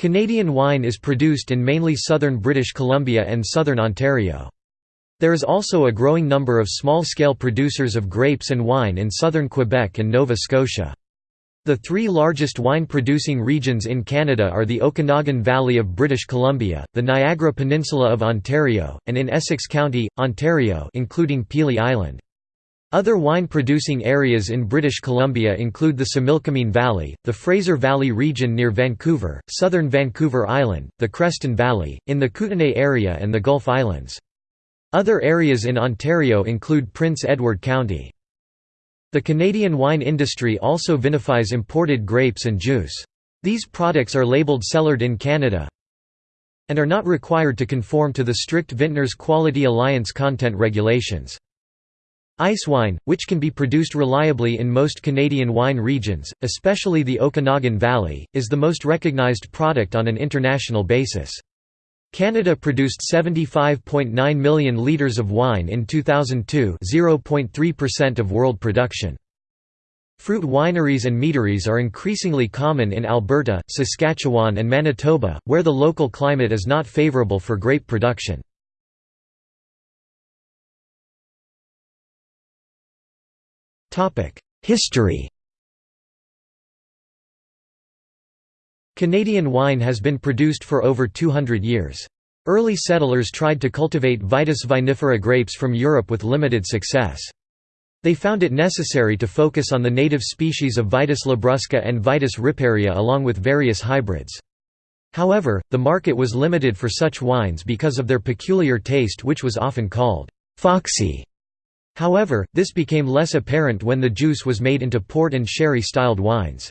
Canadian wine is produced in mainly southern British Columbia and southern Ontario. There is also a growing number of small-scale producers of grapes and wine in southern Quebec and Nova Scotia. The three largest wine-producing regions in Canada are the Okanagan Valley of British Columbia, the Niagara Peninsula of Ontario, and in Essex County, Ontario including Pelee Island. Other wine-producing areas in British Columbia include the Similkameen Valley, the Fraser Valley region near Vancouver, southern Vancouver Island, the Creston Valley, in the Kootenay area and the Gulf Islands. Other areas in Ontario include Prince Edward County. The Canadian wine industry also vinifies imported grapes and juice. These products are labelled cellared in Canada and are not required to conform to the strict Vintners Quality Alliance content regulations. Ice wine, which can be produced reliably in most Canadian wine regions, especially the Okanagan Valley, is the most recognized product on an international basis. Canada produced 75.9 million litres of wine in 2002 0.3% of world production. Fruit wineries and meaderies are increasingly common in Alberta, Saskatchewan and Manitoba, where the local climate is not favourable for grape production. History Canadian wine has been produced for over 200 years. Early settlers tried to cultivate Vitis vinifera grapes from Europe with limited success. They found it necessary to focus on the native species of Vitis labrusca and Vitis riparia along with various hybrids. However, the market was limited for such wines because of their peculiar taste which was often called «foxy». However, this became less apparent when the juice was made into port and sherry-styled wines.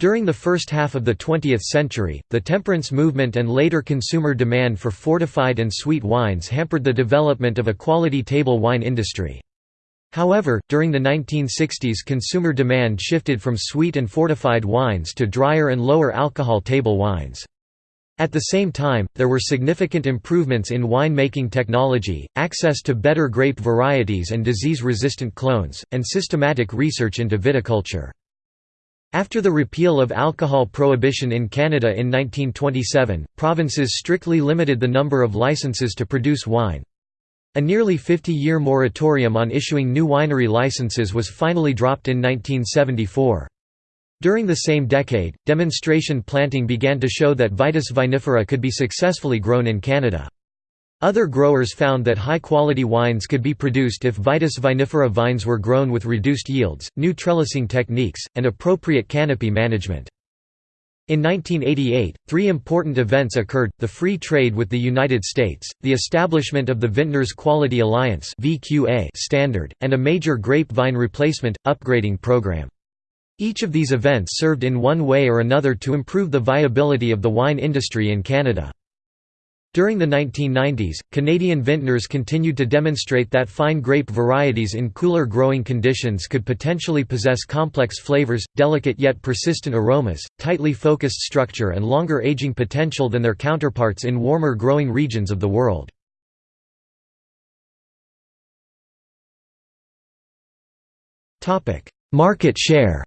During the first half of the 20th century, the temperance movement and later consumer demand for fortified and sweet wines hampered the development of a quality table wine industry. However, during the 1960s consumer demand shifted from sweet and fortified wines to drier and lower alcohol table wines. At the same time, there were significant improvements in winemaking technology, access to better grape varieties and disease-resistant clones, and systematic research into viticulture. After the repeal of alcohol prohibition in Canada in 1927, provinces strictly limited the number of licenses to produce wine. A nearly 50-year moratorium on issuing new winery licenses was finally dropped in 1974. During the same decade, demonstration planting began to show that Vitis vinifera could be successfully grown in Canada. Other growers found that high-quality wines could be produced if Vitis vinifera vines were grown with reduced yields, new trellising techniques, and appropriate canopy management. In 1988, three important events occurred, the free trade with the United States, the establishment of the Vintners Quality Alliance standard, and a major grapevine replacement, upgrading program. Each of these events served in one way or another to improve the viability of the wine industry in Canada. During the 1990s, Canadian vintners continued to demonstrate that fine grape varieties in cooler growing conditions could potentially possess complex flavors, delicate yet persistent aromas, tightly focused structure and longer aging potential than their counterparts in warmer growing regions of the world. Market share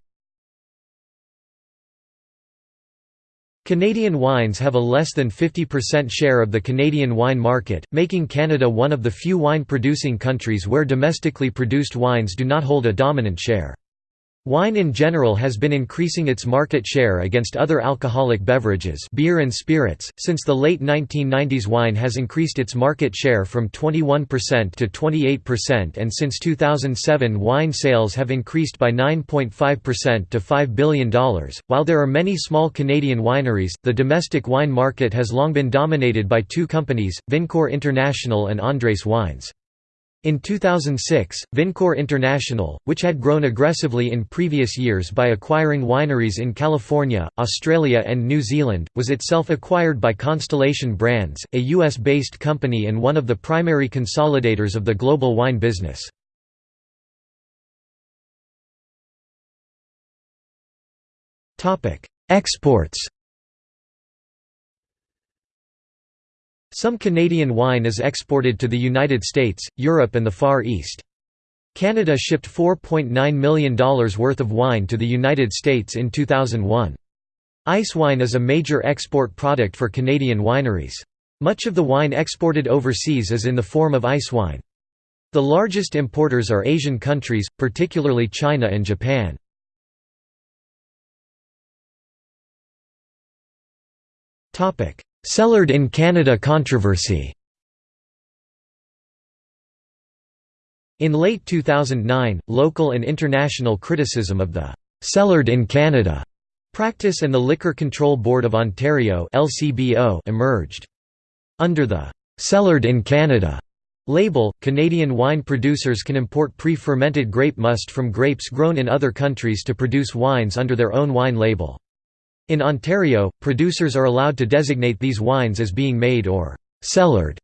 Canadian wines have a less than 50% share of the Canadian wine market, making Canada one of the few wine-producing countries where domestically produced wines do not hold a dominant share. Wine in general has been increasing its market share against other alcoholic beverages beer and spirits. Since the late 1990s wine has increased its market share from 21% to 28% and since 2007 wine sales have increased by 9.5% to $5 billion. While there are many small Canadian wineries, the domestic wine market has long been dominated by two companies, Vincor International and Andres Wines. In 2006, Vincor International, which had grown aggressively in previous years by acquiring wineries in California, Australia and New Zealand, was itself acquired by Constellation Brands, a US-based company and one of the primary consolidators of the global wine business. Exports Some Canadian wine is exported to the United States, Europe and the Far East. Canada shipped $4.9 million worth of wine to the United States in 2001. Ice wine is a major export product for Canadian wineries. Much of the wine exported overseas is in the form of ice wine. The largest importers are Asian countries, particularly China and Japan. Cellared in Canada controversy In late 2009, local and international criticism of the «cellared in Canada» practice and the Liquor Control Board of Ontario emerged. Under the «cellared in Canada» label, Canadian wine producers can import pre-fermented grape must from grapes grown in other countries to produce wines under their own wine label. In Ontario, producers are allowed to designate these wines as being made or «cellared»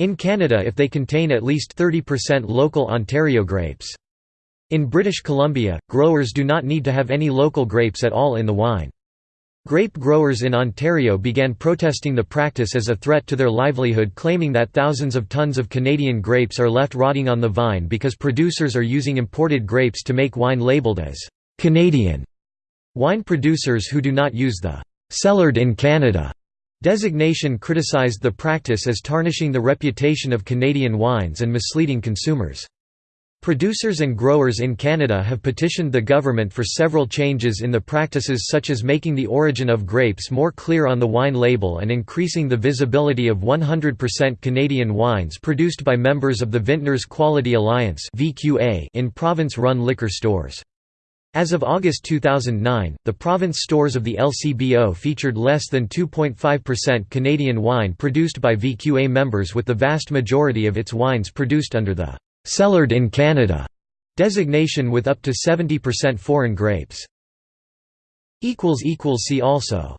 in Canada if they contain at least 30% local Ontario grapes. In British Columbia, growers do not need to have any local grapes at all in the wine. Grape growers in Ontario began protesting the practice as a threat to their livelihood claiming that thousands of tons of Canadian grapes are left rotting on the vine because producers are using imported grapes to make wine labelled as «Canadian». Wine producers who do not use the «cellared in Canada» Designation criticized the practice as tarnishing the reputation of Canadian wines and misleading consumers. Producers and growers in Canada have petitioned the government for several changes in the practices such as making the origin of grapes more clear on the wine label and increasing the visibility of 100% Canadian wines produced by members of the Vintners Quality Alliance in province-run liquor stores. As of August 2009, the province stores of the LCBO featured less than 2.5% Canadian wine produced by VQA members with the vast majority of its wines produced under the «cellared in Canada» designation with up to 70% foreign grapes. See also